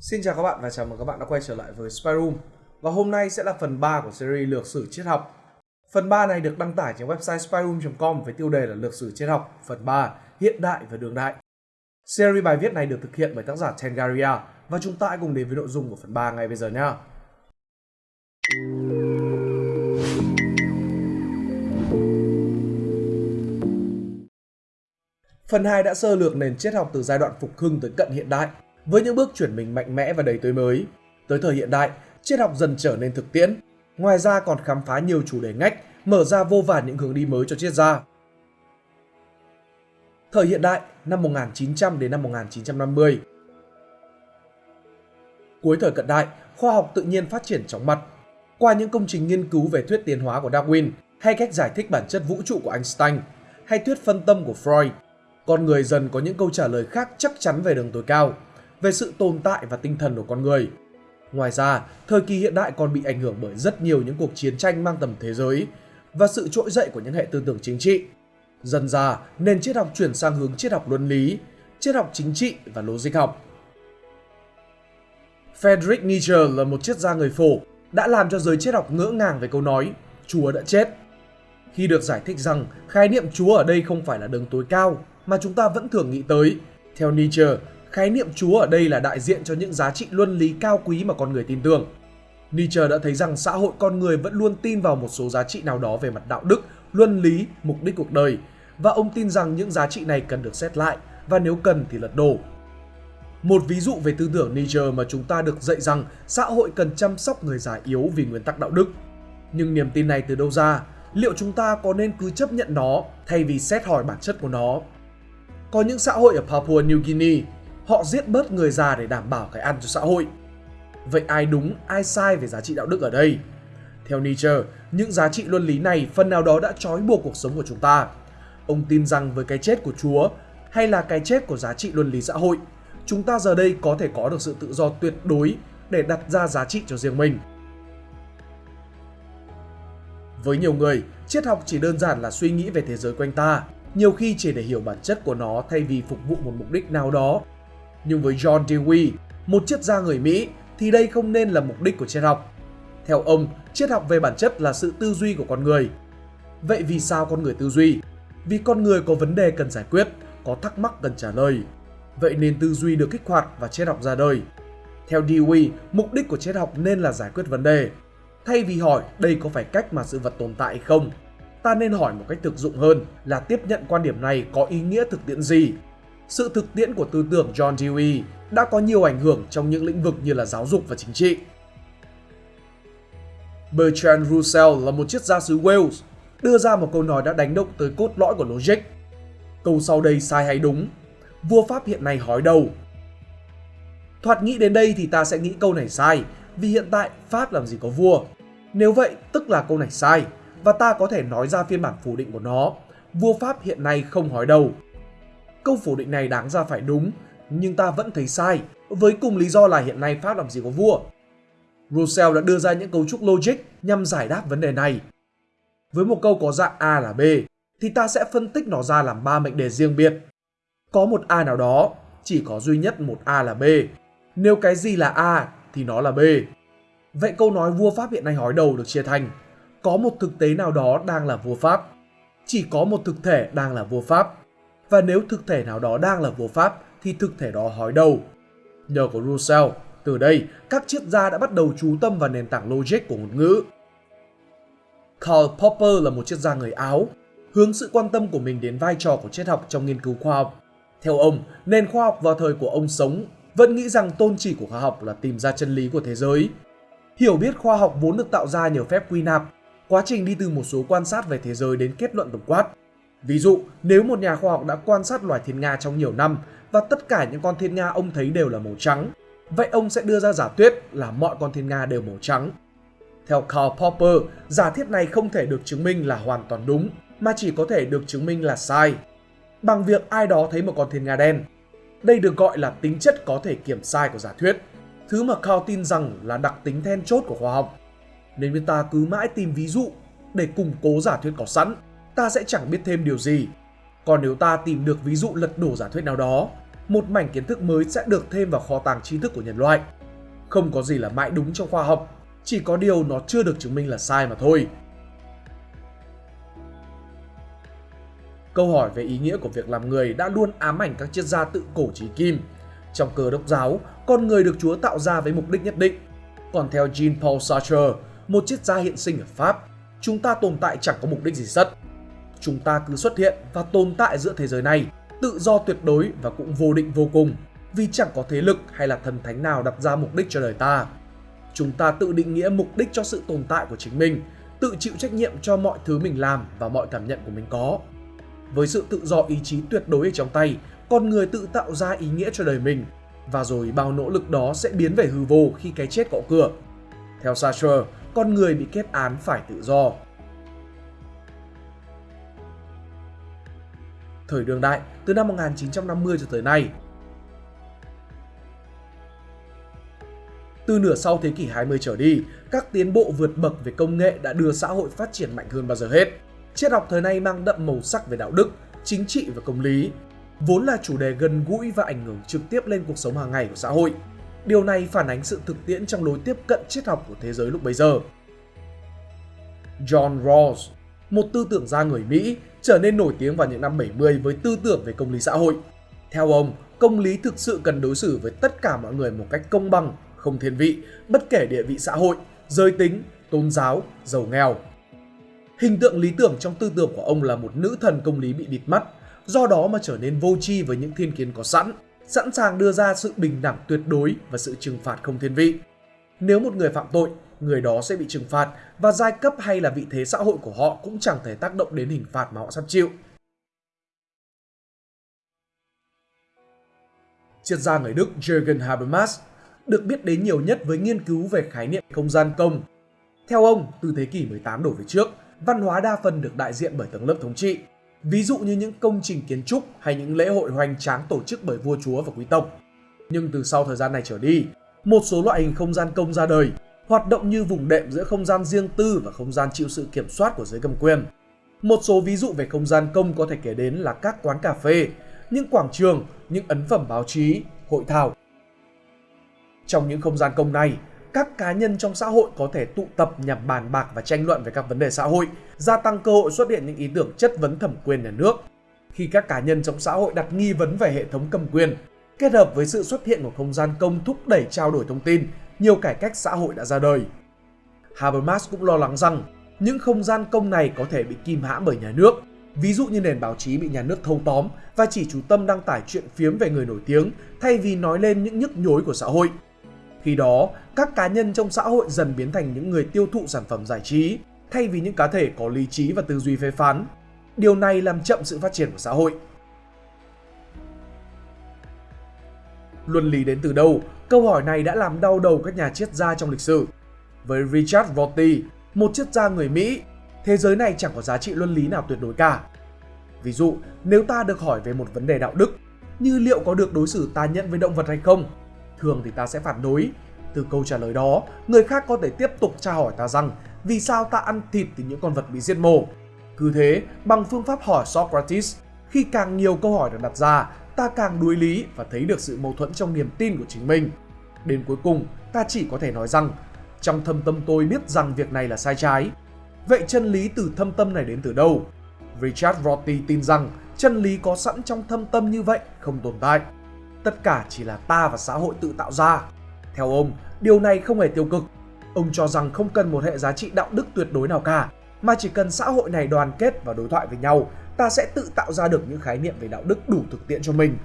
Xin chào các bạn và chào mừng các bạn đã quay trở lại với Spy Room. Và hôm nay sẽ là phần 3 của series Lược sử triết học. Phần 3 này được đăng tải trên website spyroom.com với tiêu đề là Lược sử triết học, phần 3 Hiện đại và đương đại. Series bài viết này được thực hiện bởi tác giả Tengaria và chúng ta hãy cùng đến với nội dung của phần 3 ngay bây giờ nhé. Phần 2 đã sơ lược nền triết học từ giai đoạn phục hưng tới cận hiện đại với những bước chuyển mình mạnh mẽ và đầy tươi mới. Tới thời hiện đại, triết học dần trở nên thực tiễn. Ngoài ra còn khám phá nhiều chủ đề ngách, mở ra vô vàn những hướng đi mới cho triết gia. Thời hiện đại, năm 1900 đến năm 1950. Cuối thời cận đại, khoa học tự nhiên phát triển chóng mặt. Qua những công trình nghiên cứu về thuyết tiến hóa của Darwin hay cách giải thích bản chất vũ trụ của Einstein hay thuyết phân tâm của Freud, con người dần có những câu trả lời khác chắc chắn về đường tối cao về sự tồn tại và tinh thần của con người. Ngoài ra, thời kỳ hiện đại còn bị ảnh hưởng bởi rất nhiều những cuộc chiến tranh mang tầm thế giới và sự trỗi dậy của những hệ tư tưởng chính trị. Dần ra, nền triết học chuyển sang hướng triết học luân lý, triết học chính trị và logic học. Friedrich Nietzsche là một triết gia người phổ, đã làm cho giới triết học ngỡ ngàng về câu nói Chúa đã chết. Khi được giải thích rằng khái niệm Chúa ở đây không phải là đường tối cao mà chúng ta vẫn thường nghĩ tới, theo Nietzsche, khái niệm Chúa ở đây là đại diện cho những giá trị luân lý cao quý mà con người tin tưởng. Nietzsche đã thấy rằng xã hội con người vẫn luôn tin vào một số giá trị nào đó về mặt đạo đức, luân lý, mục đích cuộc đời và ông tin rằng những giá trị này cần được xét lại và nếu cần thì lật đổ. Một ví dụ về tư tưởng Nietzsche mà chúng ta được dạy rằng xã hội cần chăm sóc người già yếu vì nguyên tắc đạo đức. Nhưng niềm tin này từ đâu ra? Liệu chúng ta có nên cứ chấp nhận nó thay vì xét hỏi bản chất của nó? Có những xã hội ở Papua New Guinea họ giết bớt người già để đảm bảo cái ăn cho xã hội. Vậy ai đúng, ai sai về giá trị đạo đức ở đây? Theo Nietzsche, những giá trị luân lý này phần nào đó đã trói buộc cuộc sống của chúng ta. Ông tin rằng với cái chết của Chúa hay là cái chết của giá trị luân lý xã hội, chúng ta giờ đây có thể có được sự tự do tuyệt đối để đặt ra giá trị cho riêng mình. Với nhiều người, triết học chỉ đơn giản là suy nghĩ về thế giới quanh ta, nhiều khi chỉ để hiểu bản chất của nó thay vì phục vụ một mục đích nào đó nhưng với John Dewey, một triết gia người Mỹ, thì đây không nên là mục đích của triết học. Theo ông, triết học về bản chất là sự tư duy của con người. Vậy vì sao con người tư duy? Vì con người có vấn đề cần giải quyết, có thắc mắc cần trả lời. Vậy nên tư duy được kích hoạt và triết học ra đời. Theo Dewey, mục đích của triết học nên là giải quyết vấn đề. Thay vì hỏi đây có phải cách mà sự vật tồn tại hay không, ta nên hỏi một cách thực dụng hơn là tiếp nhận quan điểm này có ý nghĩa thực tiễn gì sự thực tiễn của tư tưởng John Dewey đã có nhiều ảnh hưởng trong những lĩnh vực như là giáo dục và chính trị. Bertrand Russell là một triết gia xứ Wales, đưa ra một câu nói đã đánh động tới cốt lõi của logic. Câu sau đây sai hay đúng? Vua Pháp hiện nay hói đầu. Thoạt nghĩ đến đây thì ta sẽ nghĩ câu này sai, vì hiện tại Pháp làm gì có vua. Nếu vậy, tức là câu này sai, và ta có thể nói ra phiên bản phủ định của nó. Vua Pháp hiện nay không hói đầu, Câu phủ định này đáng ra phải đúng, nhưng ta vẫn thấy sai, với cùng lý do là hiện nay Pháp làm gì có vua. Russell đã đưa ra những cấu trúc logic nhằm giải đáp vấn đề này. Với một câu có dạng A là B, thì ta sẽ phân tích nó ra làm ba mệnh đề riêng biệt. Có một A nào đó, chỉ có duy nhất một A là B. Nếu cái gì là A thì nó là B. Vậy câu nói vua Pháp hiện nay hói đầu được chia thành có một thực tế nào đó đang là vua Pháp. Chỉ có một thực thể đang là vua Pháp và nếu thực thể nào đó đang là vô pháp thì thực thể đó hói đầu. Nhờ có Russell, từ đây các triết gia đã bắt đầu chú tâm vào nền tảng logic của ngôn ngữ. Karl Popper là một triết gia người Áo, hướng sự quan tâm của mình đến vai trò của triết học trong nghiên cứu khoa học. Theo ông, nền khoa học vào thời của ông sống vẫn nghĩ rằng tôn chỉ của khoa học là tìm ra chân lý của thế giới. Hiểu biết khoa học vốn được tạo ra nhờ phép quy nạp, quá trình đi từ một số quan sát về thế giới đến kết luận tổng quát Ví dụ, nếu một nhà khoa học đã quan sát loài thiên nga trong nhiều năm và tất cả những con thiên nga ông thấy đều là màu trắng, vậy ông sẽ đưa ra giả thuyết là mọi con thiên nga đều màu trắng. Theo Karl Popper, giả thiết này không thể được chứng minh là hoàn toàn đúng, mà chỉ có thể được chứng minh là sai. Bằng việc ai đó thấy một con thiên nga đen. Đây được gọi là tính chất có thể kiểm sai của giả thuyết, thứ mà Karl tin rằng là đặc tính then chốt của khoa học. Nên người ta cứ mãi tìm ví dụ để củng cố giả thuyết có sẵn ta sẽ chẳng biết thêm điều gì. Còn nếu ta tìm được ví dụ lật đổ giả thuyết nào đó, một mảnh kiến thức mới sẽ được thêm vào kho tàng tri thức của nhân loại. Không có gì là mãi đúng trong khoa học, chỉ có điều nó chưa được chứng minh là sai mà thôi. Câu hỏi về ý nghĩa của việc làm người đã luôn ám ảnh các triết gia tự cổ trí kim. Trong cơ đốc giáo, con người được Chúa tạo ra với mục đích nhất định. Còn theo Jean-Paul Sartre, một triết gia hiện sinh ở Pháp, chúng ta tồn tại chẳng có mục đích gì sất. Chúng ta cứ xuất hiện và tồn tại giữa thế giới này, tự do tuyệt đối và cũng vô định vô cùng, vì chẳng có thế lực hay là thần thánh nào đặt ra mục đích cho đời ta. Chúng ta tự định nghĩa mục đích cho sự tồn tại của chính mình, tự chịu trách nhiệm cho mọi thứ mình làm và mọi cảm nhận của mình có. Với sự tự do ý chí tuyệt đối ở trong tay, con người tự tạo ra ý nghĩa cho đời mình và rồi bao nỗ lực đó sẽ biến về hư vô khi cái chết cọ cửa. Theo Sartre, con người bị kết án phải tự do. Thời đương đại, từ năm 1950 cho tới nay, Từ nửa sau thế kỷ 20 trở đi, các tiến bộ vượt bậc về công nghệ đã đưa xã hội phát triển mạnh hơn bao giờ hết. Triết học thời nay mang đậm màu sắc về đạo đức, chính trị và công lý, vốn là chủ đề gần gũi và ảnh hưởng trực tiếp lên cuộc sống hàng ngày của xã hội. Điều này phản ánh sự thực tiễn trong lối tiếp cận triết học của thế giới lúc bấy giờ. John Rawls, một tư tưởng gia người Mỹ, trở nên nổi tiếng vào những năm 70 với tư tưởng về công lý xã hội. Theo ông, công lý thực sự cần đối xử với tất cả mọi người một cách công bằng, không thiên vị, bất kể địa vị xã hội, giới tính, tôn giáo, giàu nghèo. Hình tượng lý tưởng trong tư tưởng của ông là một nữ thần công lý bị bịt mắt, do đó mà trở nên vô tri với những thiên kiến có sẵn, sẵn sàng đưa ra sự bình đẳng tuyệt đối và sự trừng phạt không thiên vị. Nếu một người phạm tội, người đó sẽ bị trừng phạt và giai cấp hay là vị thế xã hội của họ cũng chẳng thể tác động đến hình phạt mà họ sắp chịu. Triết gia người Đức Jürgen Habermas được biết đến nhiều nhất với nghiên cứu về khái niệm không gian công. Theo ông, từ thế kỷ 18 đổ về trước, văn hóa đa phần được đại diện bởi tầng lớp thống trị. Ví dụ như những công trình kiến trúc hay những lễ hội hoành tráng tổ chức bởi vua chúa và quý tộc. Nhưng từ sau thời gian này trở đi, một số loại hình không gian công ra đời, hoạt động như vùng đệm giữa không gian riêng tư và không gian chịu sự kiểm soát của giới cầm quyền. Một số ví dụ về không gian công có thể kể đến là các quán cà phê, những quảng trường, những ấn phẩm báo chí, hội thảo. Trong những không gian công này, các cá nhân trong xã hội có thể tụ tập nhằm bàn bạc và tranh luận về các vấn đề xã hội, gia tăng cơ hội xuất hiện những ý tưởng chất vấn thẩm quyền nhà nước. Khi các cá nhân trong xã hội đặt nghi vấn về hệ thống cầm quyền, kết hợp với sự xuất hiện của không gian công thúc đẩy trao đổi thông tin, nhiều cải cách xã hội đã ra đời. Habermas cũng lo lắng rằng những không gian công này có thể bị kìm hãm bởi nhà nước, ví dụ như nền báo chí bị nhà nước thâu tóm và chỉ chú tâm đăng tải chuyện phiếm về người nổi tiếng thay vì nói lên những nhức nhối của xã hội. Khi đó, các cá nhân trong xã hội dần biến thành những người tiêu thụ sản phẩm giải trí, thay vì những cá thể có lý trí và tư duy phê phán. Điều này làm chậm sự phát triển của xã hội. Luân lý đến từ đâu? Câu hỏi này đã làm đau đầu các nhà triết gia trong lịch sử. Với Richard Rorty, một triết gia người Mỹ, thế giới này chẳng có giá trị luân lý nào tuyệt đối cả. Ví dụ, nếu ta được hỏi về một vấn đề đạo đức, như liệu có được đối xử tàn nhẫn với động vật hay không, thường thì ta sẽ phản đối. Từ câu trả lời đó, người khác có thể tiếp tục tra hỏi ta rằng vì sao ta ăn thịt từ những con vật bị giết mổ. Cứ thế, bằng phương pháp hỏi Socrates, khi càng nhiều câu hỏi được đặt ra, ta càng đuối lý và thấy được sự mâu thuẫn trong niềm tin của chính mình. Đến cuối cùng, ta chỉ có thể nói rằng, trong thâm tâm tôi biết rằng việc này là sai trái. Vậy chân lý từ thâm tâm này đến từ đâu? Richard Rorty tin rằng chân lý có sẵn trong thâm tâm như vậy không tồn tại. Tất cả chỉ là ta và xã hội tự tạo ra. Theo ông, điều này không hề tiêu cực. Ông cho rằng không cần một hệ giá trị đạo đức tuyệt đối nào cả, mà chỉ cần xã hội này đoàn kết và đối thoại với nhau, ta sẽ tự tạo ra được những khái niệm về đạo đức đủ thực tiễn cho mình.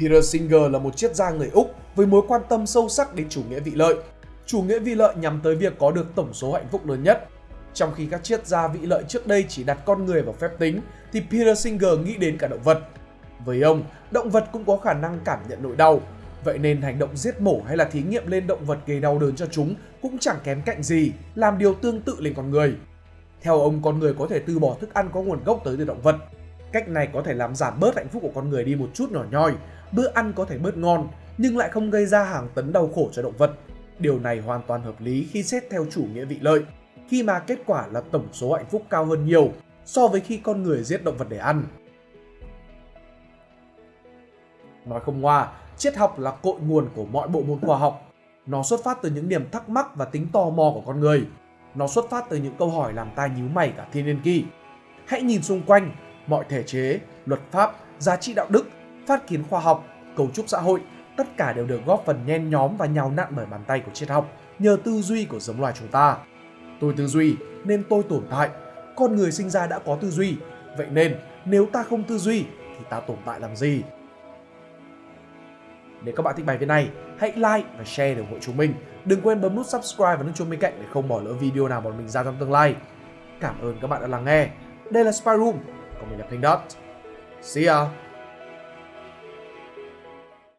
Peter Singer là một triết gia người Úc với mối quan tâm sâu sắc đến chủ nghĩa vị lợi. Chủ nghĩa vị lợi nhắm tới việc có được tổng số hạnh phúc lớn nhất. Trong khi các triết gia vị lợi trước đây chỉ đặt con người vào phép tính, thì Peter Singer nghĩ đến cả động vật. Với ông, động vật cũng có khả năng cảm nhận nỗi đau. Vậy nên hành động giết mổ hay là thí nghiệm lên động vật gây đau đớn cho chúng cũng chẳng kém cạnh gì, làm điều tương tự lên con người. Theo ông, con người có thể từ bỏ thức ăn có nguồn gốc tới từ động vật. Cách này có thể làm giảm bớt hạnh phúc của con người đi một chút nhỏ nhoi. Bữa ăn có thể bớt ngon, nhưng lại không gây ra hàng tấn đau khổ cho động vật. Điều này hoàn toàn hợp lý khi xét theo chủ nghĩa vị lợi, khi mà kết quả là tổng số hạnh phúc cao hơn nhiều so với khi con người giết động vật để ăn. Nói không ngoa, triết học là cội nguồn của mọi bộ môn khoa học. Nó xuất phát từ những niềm thắc mắc và tính tò mò của con người. Nó xuất phát từ những câu hỏi làm tai nhíu mày cả thiên niên kỷ. Hãy nhìn xung quanh, mọi thể chế, luật pháp, giá trị đạo đức, phát kiến khoa học, cấu trúc xã hội, tất cả đều được góp phần nhen nhóm và nhào nặn bởi bàn tay của triết học nhờ tư duy của giống loài chúng ta. Tôi tư duy nên tôi tồn tại. Con người sinh ra đã có tư duy, vậy nên nếu ta không tư duy thì ta tồn tại làm gì? Nếu các bạn thích bài viết này, hãy like và share để ủng hộ chúng mình. Đừng quên bấm nút subscribe và nút chuông bên cạnh để không bỏ lỡ video nào bọn mình ra trong tương lai. Cảm ơn các bạn đã lắng nghe. Đây là Spy Room, còn mình là Pink Dot. See ya!